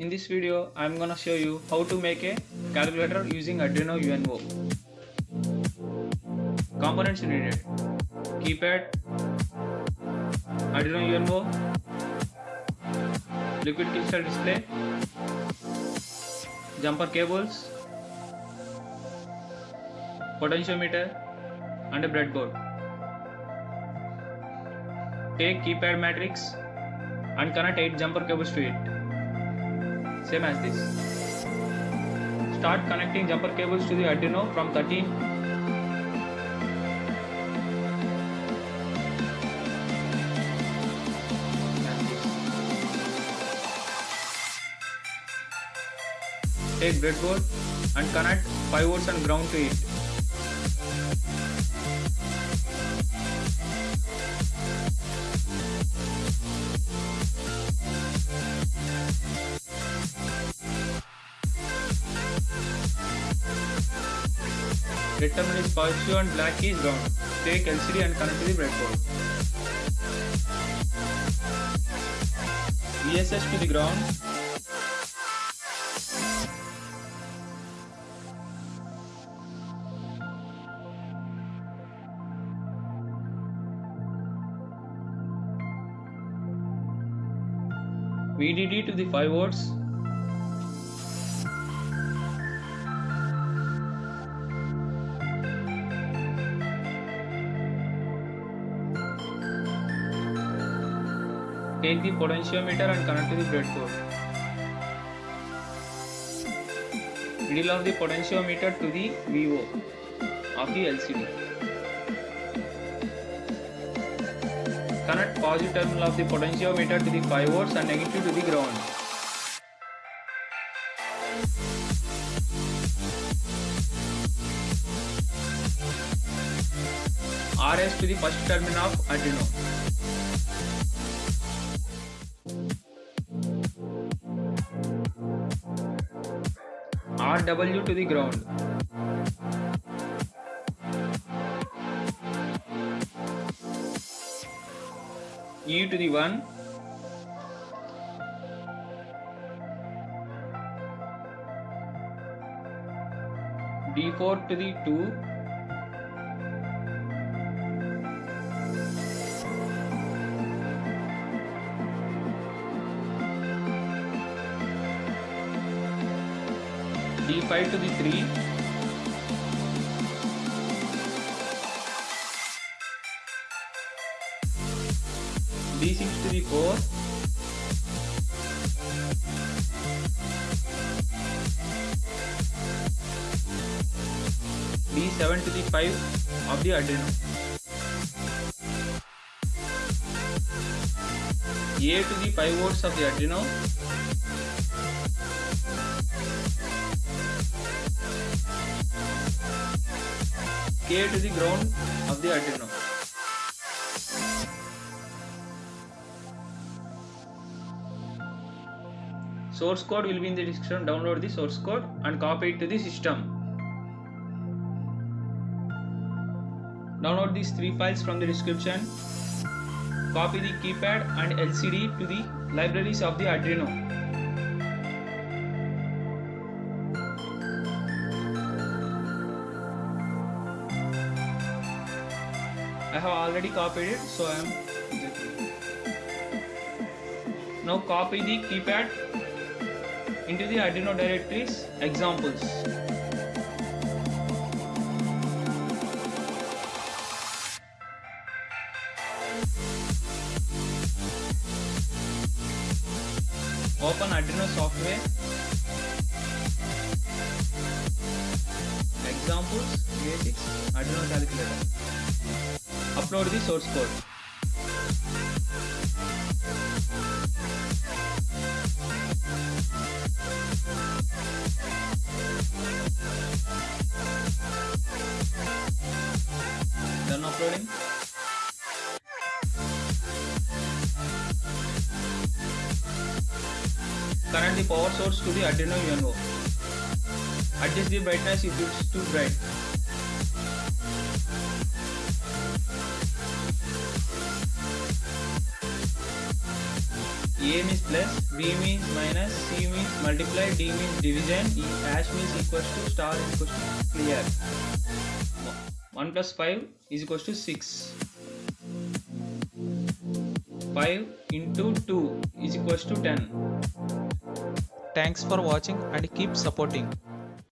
In this video, I am gonna show you how to make a calculator using Arduino UNO. Components needed: keypad, Arduino UNO, liquid crystal display, jumper cables, potentiometer, and a breadboard. Take keypad matrix and connect 8 jumper cables to it. Same as this. Start connecting jumper cables to the Arduino from 13 Take breadboard and connect 5 volts and ground to it. Red terminal is positive and black is ground. Take LCD and connect to the breadboard. VSS to the ground. VDD to the 5 volts. Take the potentiometer and connect to the breadboard. Middle of the potentiometer to the VO of the LCD. Connect positive terminal of the potentiometer to the 5 volts and negative to the ground. RS to the first terminal of Arduino. RW to the ground. E to the 1. D4 to the 2. D5 to the 3. D6 to the 4. D7 to the 5 of the Arduino. A to the 5 volts of the Arduino. To the ground of the Arduino. Source code will be in the description. Download the source code and copy it to the system. Download these three files from the description. Copy the keypad and LCD to the libraries of the Arduino. I have already copied it, so I am now copy the keypad into the Arduino directories examples. Open Arduino software. Examples basics Arduino calculator. Upload the source code. Done uploading. Connect the power source to the Arduino UNO. Adjust the brightness if it's too bright. A means plus, B means minus, C means multiply, D means division, E hash means equals to star is equals to clear. 1 plus 5 is equals to 6. 5 into 2 is equals to 10. Thanks for watching and keep supporting.